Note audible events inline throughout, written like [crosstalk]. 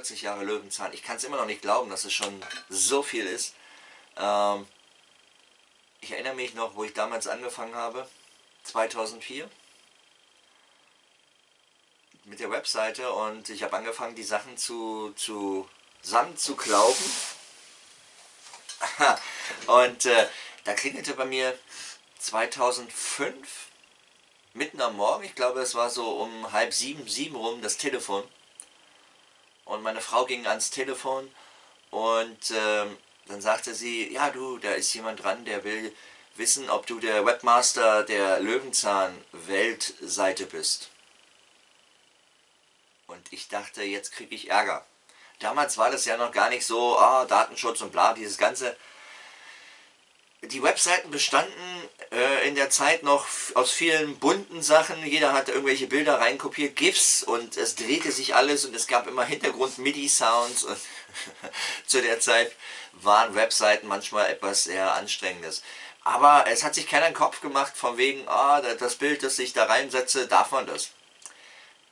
40 Jahre Löwenzahn. Ich kann es immer noch nicht glauben, dass es schon so viel ist. Ähm, ich erinnere mich noch, wo ich damals angefangen habe, 2004, mit der Webseite und ich habe angefangen, die Sachen zu, zu zusammenzuklauben. [laughs] und äh, da klingelte bei mir 2005, mitten am Morgen, ich glaube es war so um halb sieben, sieben rum, das Telefon. Und meine Frau ging ans Telefon und äh, dann sagte sie, ja du, da ist jemand dran, der will wissen, ob du der Webmaster der Löwenzahn-Weltseite bist. Und ich dachte, jetzt kriege ich Ärger. Damals war das ja noch gar nicht so, ah, Datenschutz und bla, dieses ganze die Webseiten bestanden äh, in der Zeit noch aus vielen bunten Sachen. Jeder hatte irgendwelche Bilder reinkopiert, GIFs und es drehte sich alles und es gab immer Hintergrund-MIDI-Sounds. [laughs] zu der Zeit waren Webseiten manchmal etwas sehr Anstrengendes. Aber es hat sich keiner den Kopf gemacht von wegen, ah, das Bild, das ich da reinsetze, darf man das.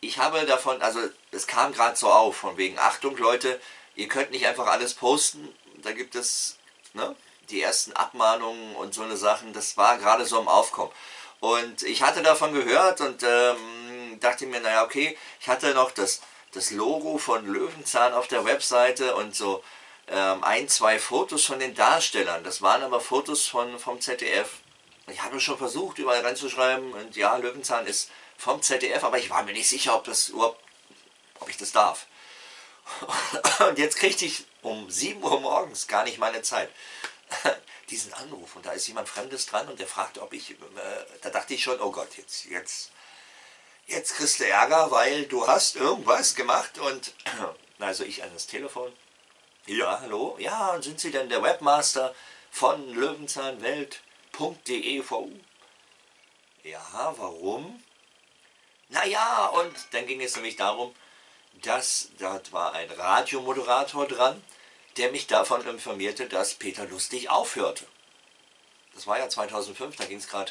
Ich habe davon, also es kam gerade so auf, von wegen, Achtung Leute, ihr könnt nicht einfach alles posten, da gibt es, ne, die ersten Abmahnungen und so eine Sachen, das war gerade so im Aufkommen. Und ich hatte davon gehört und ähm, dachte mir, naja, okay, ich hatte noch das, das Logo von Löwenzahn auf der Webseite und so ähm, ein, zwei Fotos von den Darstellern. Das waren aber Fotos von, vom ZDF. Ich habe schon versucht, überall reinzuschreiben und ja, Löwenzahn ist vom ZDF, aber ich war mir nicht sicher, ob das überhaupt, ob ich das darf. [laughs] Und jetzt kriegte ich um 7 Uhr morgens gar nicht meine Zeit. Diesen Anruf und da ist jemand Fremdes dran und der fragt, ob ich, äh, da dachte ich schon, oh Gott, jetzt, jetzt, jetzt kriegst du Ärger, weil du hast irgendwas gemacht und, [clears throat] also ich an das Telefon, ja, hallo, ja, und sind Sie denn der Webmaster von löwenzahnwelt.de Ja, warum? Naja, und dann ging es nämlich darum, dass dort war ein Radiomoderator dran, der mich davon informierte, dass Peter Lustig aufhörte. Das war ja 2005, da ging es gerade,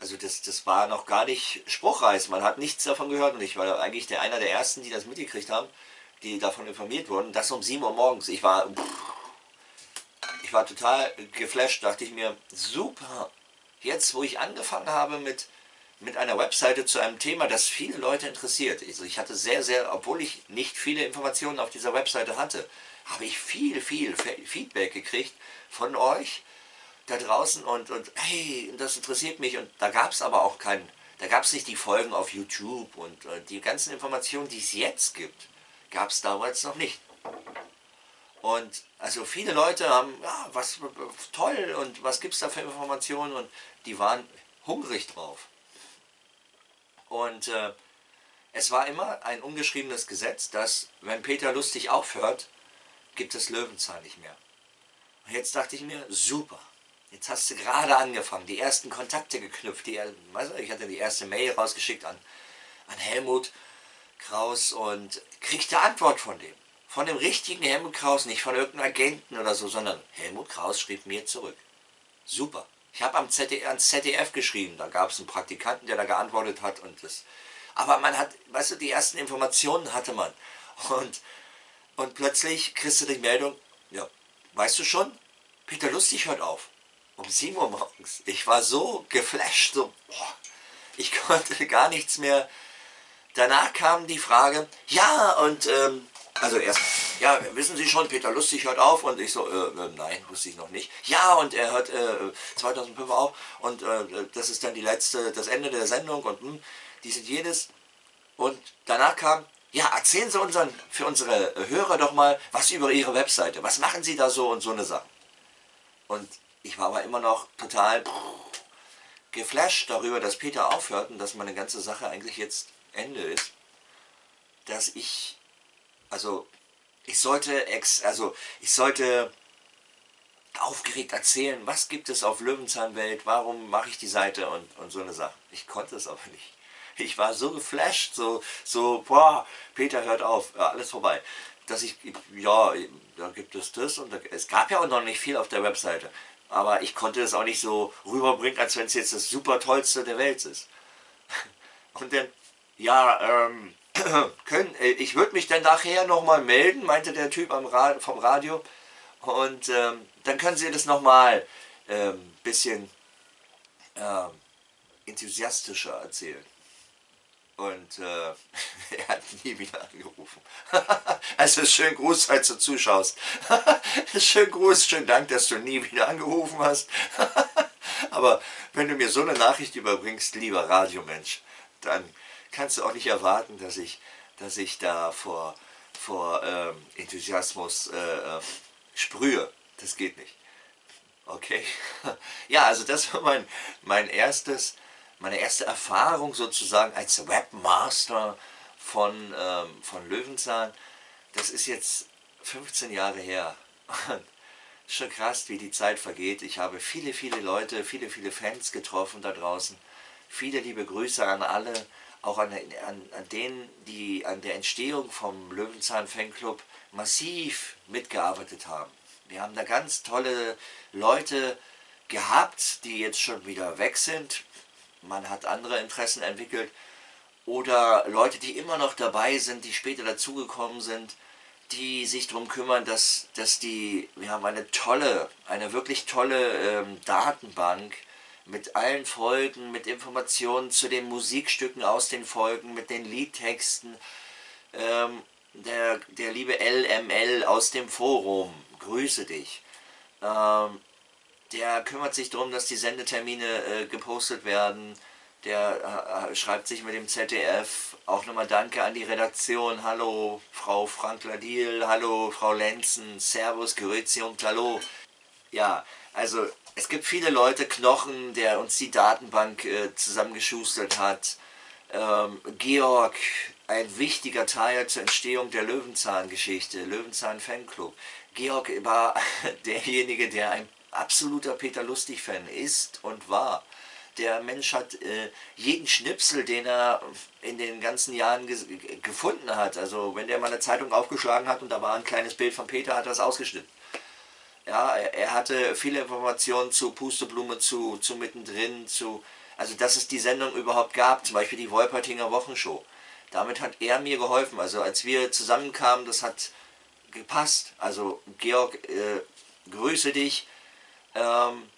also das, das war noch gar nicht spruchreif, man hat nichts davon gehört und ich war eigentlich der einer der Ersten, die das mitgekriegt haben, die davon informiert wurden, das um 7 Uhr morgens. Ich war, ich war total geflasht, dachte ich mir, super, jetzt wo ich angefangen habe mit, mit einer Webseite zu einem Thema, das viele Leute interessiert. Also ich hatte sehr, sehr, obwohl ich nicht viele Informationen auf dieser Webseite hatte, habe ich viel, viel Feedback gekriegt von euch da draußen und, und hey, das interessiert mich und da gab es aber auch keinen, da gab es nicht die Folgen auf YouTube und äh, die ganzen Informationen, die es jetzt gibt, gab es damals noch nicht. Und also viele Leute haben, ja, was toll und was gibt es da für Informationen und die waren hungrig drauf. Und äh, es war immer ein ungeschriebenes Gesetz, dass wenn Peter Lustig aufhört, gibt es Löwenzahn nicht mehr. Und jetzt dachte ich mir, super, jetzt hast du gerade angefangen, die ersten Kontakte geknüpft, die, ich hatte die erste Mail rausgeschickt an, an Helmut Kraus und kriegte Antwort von dem. Von dem richtigen Helmut Kraus, nicht von irgendeinem Agenten oder so, sondern Helmut Kraus schrieb mir zurück. Super. Ich habe am ZDF, ans ZDF geschrieben, da gab es einen Praktikanten, der da geantwortet hat und das. Aber man hat, weißt du, die ersten Informationen hatte man. Und und plötzlich kriegst du die Meldung, ja, weißt du schon, Peter Lustig hört auf. Um 7 Uhr morgens. Ich war so geflasht, so, boah, ich [laughs] konnte gar nichts mehr. Danach kam die Frage, ja, und, ähm, also erst, ja, wissen Sie schon, Peter Lustig hört auf und ich so, äh, äh, nein, wusste ich noch nicht. Ja, und er hört äh, 2005 auf und äh, das ist dann die letzte, das Ende der Sendung und hm, dies und jenes. Und danach kam, ja, erzählen Sie unseren, für unsere Hörer doch mal was über Ihre Webseite. Was machen Sie da so und so eine Sache? Und ich war aber immer noch total geflasht darüber, dass Peter aufhört und dass meine ganze Sache eigentlich jetzt Ende ist. Dass ich, also ich sollte, ex, also ich sollte aufgeregt erzählen, was gibt es auf Löwenzahnwelt, warum mache ich die Seite und, und so eine Sache. Ich konnte es aber nicht ich war so geflasht, so, so, boah, Peter hört auf, alles vorbei. Dass ich, ja, da gibt es das und da, es gab ja auch noch nicht viel auf der Webseite. Aber ich konnte es auch nicht so rüberbringen, als wenn es jetzt das super tollste der Welt ist. [laughs] Und dann, ja, ähm, [clears throat] können, äh, ich würde mich dann nachher nochmal melden, meinte der Typ Ra vom Radio. Und ähm, dann können Sie das nochmal ein ähm, bisschen ähm, enthusiastischer erzählen. Und äh, [laughs] er hat nie wieder angerufen. [laughs] also schön Gruß, falls du zuschaust. [laughs] schön Gruß, schön Dank, dass du nie wieder angerufen hast. Aber wenn du mir so eine Nachricht überbringst, lieber Radiomensch, dann kannst du auch nicht erwarten, dass ich, dass ich da vor, vor ähm, Enthusiasmus äh, äh, sprühe. Das geht nicht. Okay? [laughs] Ja, also das war mein, mein erstes, meine erste Erfahrung sozusagen als Webmaster von, ähm, von Löwenzahn. Das ist jetzt 15 Jahre her. Schon krass, wie die Zeit vergeht. Ich habe viele, viele Leute, viele, viele Fans getroffen da draußen. Viele liebe Grüße an alle, auch an, an, an denen, die an der Entstehung vom Löwenzahn Fanclub massiv mitgearbeitet haben. Wir haben da ganz tolle Leute gehabt, die jetzt schon wieder weg sind. Man hat andere Interessen entwickelt. Oder Leute, die immer noch dabei sind, die später dazugekommen sind, die sich darum kümmern, dass, dass die, wir haben eine tolle, eine wirklich tolle ähm, Datenbank mit allen Folgen, mit Informationen zu den Musikstücken aus den Folgen, mit den Liedtexten. Ähm, der, der liebe LML aus dem Forum, grüße dich. Ähm, der kümmert sich darum, dass die Sendetermine äh, gepostet werden. Der äh, schreibt sich mit dem ZDF. Auch nochmal Danke an die Redaktion. Hallo Frau Frank-Ladil, hallo Frau Lenzen, Servus, Grüezi und Hallo. Ja, also es gibt viele Leute, Knochen, der uns die Datenbank äh, zusammengeschustert hat. Ähm, Georg, ein wichtiger Teil zur Entstehung der Löwenzahn-Geschichte, Löwenzahn-Fanclub. Georg war [laughs] derjenige, der ein absoluter Peter Lustig-Fan ist und war. Der Mensch hat äh, jeden Schnipsel, den er in den ganzen Jahren gefunden hat, also wenn der mal eine Zeitung aufgeschlagen hat und da war ein kleines Bild von Peter, hat er es ausgeschnitten. Ja, er, hatte viele Informationen zu Pusteblume, zu, zu Mittendrin, zu, also dass es die Sendung überhaupt gab, zum Beispiel die Wolpertinger Wochenshow. Damit hat er mir geholfen, also als wir zusammenkamen, das hat gepasst. Also Georg, äh, grüße dich. Ähm,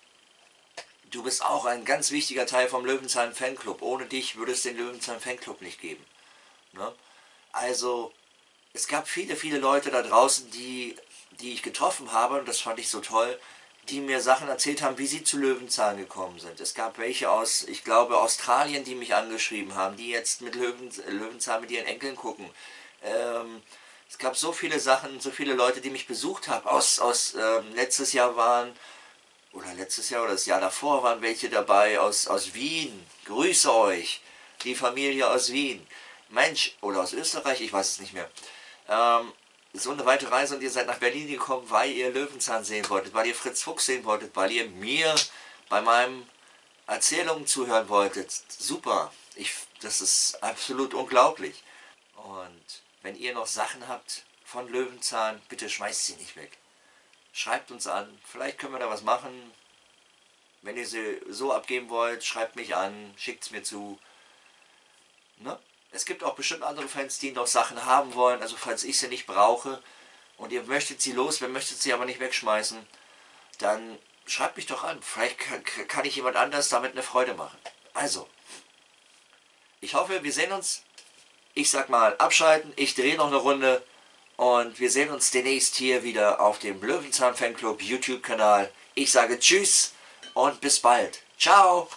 du bist auch ein ganz wichtiger Teil vom Löwenzahn Fanclub. Ohne dich würde es den Löwenzahn Fanclub nicht geben. Ne? Also es gab viele, viele Leute da draußen, die, die ich getroffen habe, und das fand ich so toll, die mir Sachen erzählt haben, wie sie zu Löwenzahn gekommen sind. Es gab welche aus, ich glaube, Australien, die mich angeschrieben haben, die jetzt mit Löwen, Löwenzahn mit ihren Enkeln gucken. Ähm, es gab so viele Sachen, so viele Leute, die mich besucht haben. Aus, aus ähm, letztes Jahr waren, oder letztes Jahr oder das Jahr davor waren welche dabei aus, aus Wien. Grüße euch, die Familie aus Wien. Mensch, oder aus Österreich, ich weiß es nicht mehr. Ähm, so eine weite Reise und ihr seid nach Berlin gekommen, weil ihr Löwenzahn sehen wolltet, weil ihr Fritz Fuchs sehen wolltet, weil ihr mir bei meinen Erzählungen zuhören wolltet. Super, ich, das ist absolut unglaublich. Und wenn ihr noch Sachen habt von Löwenzahn, bitte schmeißt sie nicht weg. Schreibt uns an, vielleicht können wir da was machen. Wenn ihr sie so abgeben wollt, schreibt mich an, schickt es mir zu. Ne? Es gibt auch bestimmt andere Fans, die noch Sachen haben wollen, also falls ich sie nicht brauche und ihr möchtet sie los, wer möchtet sie aber nicht wegschmeißen, dann schreibt mich doch an. Vielleicht kann, ich jemand anders damit eine Freude machen. Also, ich hoffe, wir sehen uns ich sag mal abschalten, ich drehe noch eine Runde und wir sehen uns demnächst hier wieder auf dem Löwenzahn Fanclub YouTube Kanal. Ich sage Tschüss und bis bald. Ciao!